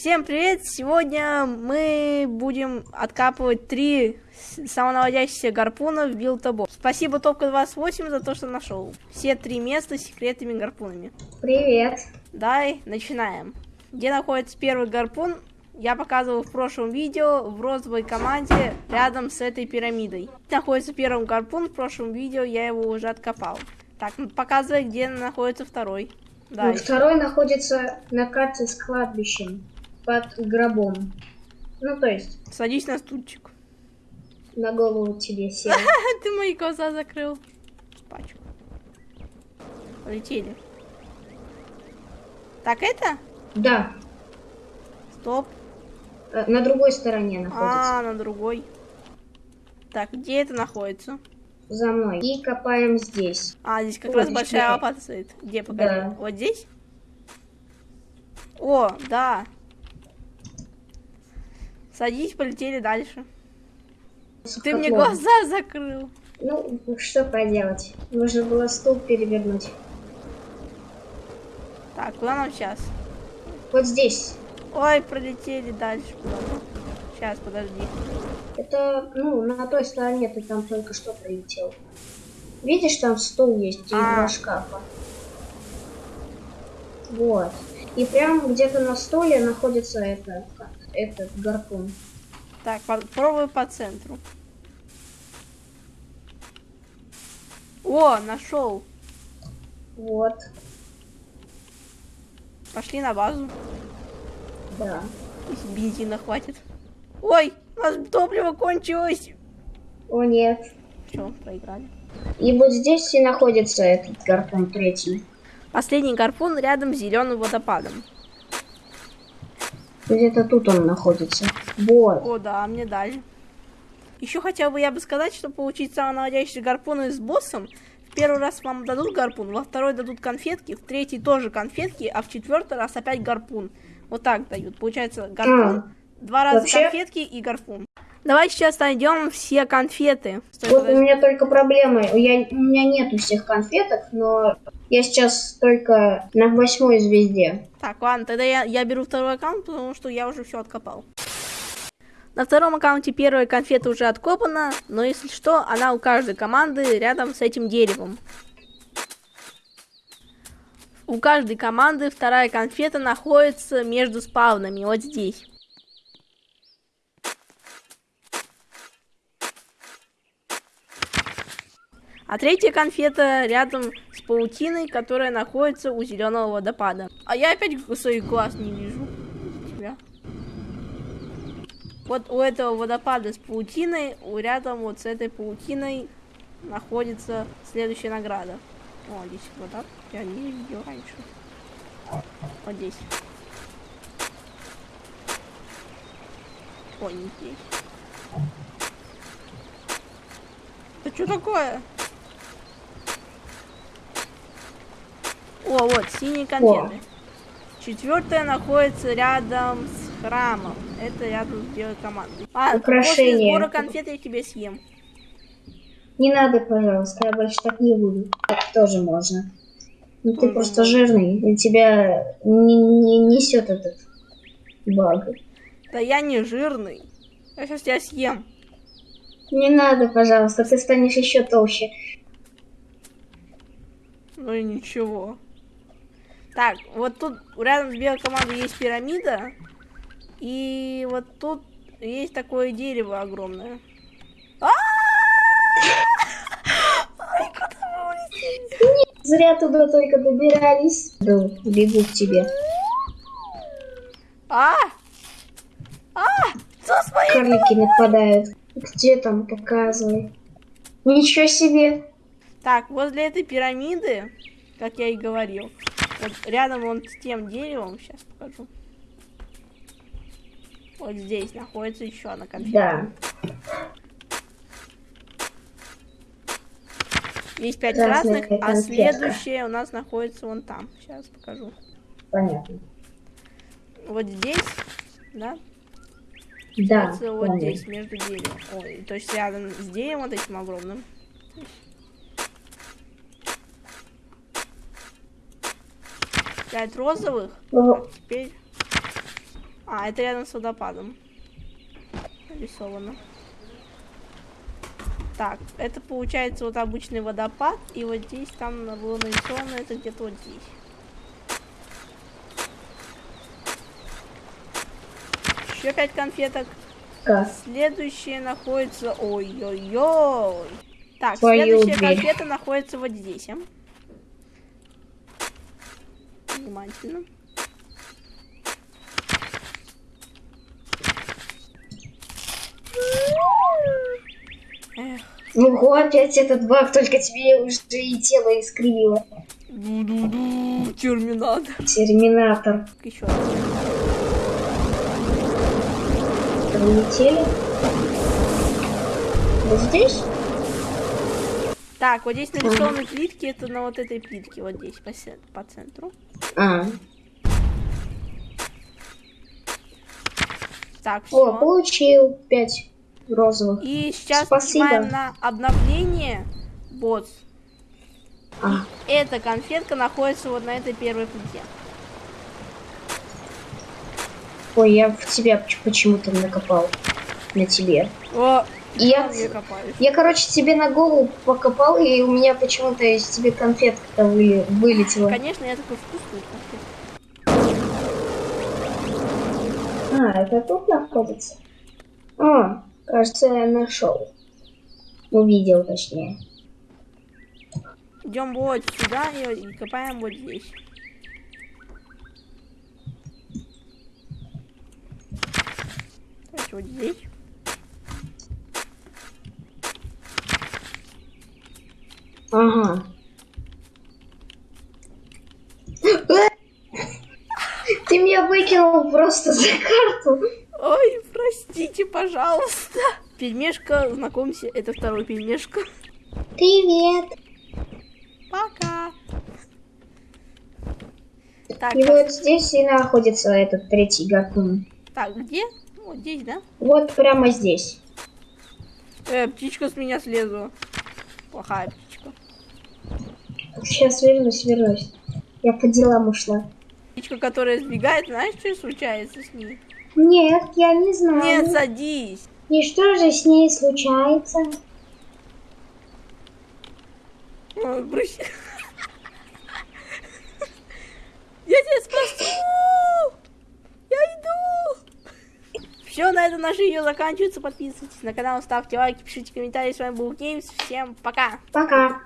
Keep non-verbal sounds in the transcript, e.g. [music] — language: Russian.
Всем привет! Сегодня мы будем откапывать три самонаводящихся гарпуна в билтобо. Спасибо Топка 28 за то, что нашел. Все три места с секретными гарпунами. Привет. Давай, начинаем. Где находится первый гарпун, я показывал в прошлом видео в розовой команде рядом с этой пирамидой. Находится первый гарпун, в прошлом видео я его уже откопал. Так, ну, показывай, где находится второй. Да. Ну, второй находится на карте с кладбищем под гробом. Ну, то есть... Садись на стульчик. На голову тебе [laughs] сел. Ты мои глаза закрыл. Пачку. Полетели. Так это? Да. Стоп. Э, на другой стороне находится. А, на другой. Так, где это находится? За мной. И копаем здесь. А, здесь как Ой, раз большая лопата стоит. Где, покажи. Да. Вот здесь? О, да. Садись, полетели дальше. Ты мне глаза закрыл. Ну, что поделать. Нужно было стул перевернуть. Так, куда нам сейчас? Вот здесь. Ой, пролетели дальше. Сейчас, подожди. Это, ну, на той стороне ты там только что прилетел. Видишь, там стул есть и а. два шкафа. Вот. И прямо где-то на столе находится это этот гарпун. Так, попробую по центру. О, нашел. Вот. Пошли на базу. Да. Бензина хватит. Ой, у нас топливо кончилось. О, нет. Все, проиграли. И вот здесь и находится этот гарпун третий. Последний гарпун рядом с зеленым водопадом. Где-то тут он находится. Вот. О, да, мне дали. Еще хотел бы я бы сказать, что получить самонаводящий гарпун с боссом, в первый раз вам дадут гарпун, во второй дадут конфетки, в третий тоже конфетки, а в четвертый раз опять гарпун. Вот так дают. Получается гарпун, а, два раза вообще... конфетки и гарпун. Давай сейчас найдем все конфеты. Стой, вот подожди. у меня только проблема. Я, у меня нету всех конфеток, но я сейчас только на восьмой звезде. Так, ладно, тогда я, я беру второй аккаунт, потому что я уже все откопал. На втором аккаунте первая конфета уже откопана, но если что, она у каждой команды рядом с этим деревом. У каждой команды вторая конфета находится между спавнами, вот здесь. А третья конфета рядом с паутиной, которая находится у зеленого водопада. А я опять своих глаз не вижу. Тебя. Вот у этого водопада с паутиной, у рядом вот с этой паутиной находится следующая награда. О, здесь вода. Я не видел раньше. Вот здесь. О, не здесь. Это что такое? О, вот, синие конфеты. О. Четвертая находится рядом с храмом. Это рядом с белой командой. А, Украшение. после сбора конфет я тебе съем. Не надо, пожалуйста, я больше так не буду. Так тоже можно. Ну ты просто жирный, и тебя не, не несет этот баг. Да я не жирный. Я сейчас тебя съем. Не надо, пожалуйста, ты станешь еще толще. Ну и ничего. Так, вот тут рядом с белой командой есть пирамида. И вот тут есть такое дерево огромное. А! Зря туда только добирались. Бегу к тебе. А! А! Что с моей Карлики нападают. Где там? Показывай. Ничего себе. Так, возле этой пирамиды, как я и говорил, вот рядом он с тем деревом, сейчас покажу. Вот здесь находится еще одна конфета. Да. Есть пять Красная красных, а следующее у нас находится вон там. Сейчас покажу. Понятно. Вот здесь, да? Да. Вот здесь, между деревом. Ой, то есть рядом с деревом вот этим огромным. Пять розовых. А теперь... А, это рядом с водопадом. Нарисовано. Так, это получается вот обычный водопад, и вот здесь там было нарисовано это где-то вот здесь. Еще пять конфеток. Как? Следующее находится... Ой-ой-ой. Так, Твою следующая дверь. конфета находится вот здесь. а. Внимательно. Эх, Ого, опять этот баг, только тебе уже и тело искривило. ду-ду-ду, терминатор. Терминатор. Еще раз. Прилетели. Вот здесь? Так, вот здесь нарисованы плитки, это на вот этой плитке, вот здесь, по, по центру. А. Так, О, все. получил пять розовых. И сейчас Спасибо. нажимаем на обновление босс. А, Эта конфетка находится вот на этой первой плите. ой, я в тебя поч- почему-то накопал. На тебе. О, И я, я, короче, тебе на голову покопал, и у меня почему-то из тебе конфетка вы, вылетела. Конечно, я такой вкусный конфет. А, это тут находится? А, кажется, я нашел. Увидел, точнее. Идем вот сюда и, копаем вот здесь. Вот здесь. Ага. [laughs] Ты меня выкинул просто за карту. Ой, простите, пожалуйста. Пельмешка, знакомься, это второй пельмешка. Привет. Пока. Так, И вот здесь и находится этот третий гарпун. так, где? Вот здесь, да? Вот прямо здесь. Э, птичка с меня слезла. Плохая птичка. Сейчас вернусь, вернусь. Я по делам ушла. Птичка, которая сбегает, знаешь, что случается с ней? Нет, я не знаю. Нет, садись. И что же с ней случается? Ой, брысь. Я тебя спасу! Я иду! Все, на этом наше видео заканчивается. Подписывайтесь на канал, ставьте лайки, пишите комментарии. С вами был Геймс. Всем пока! Пока.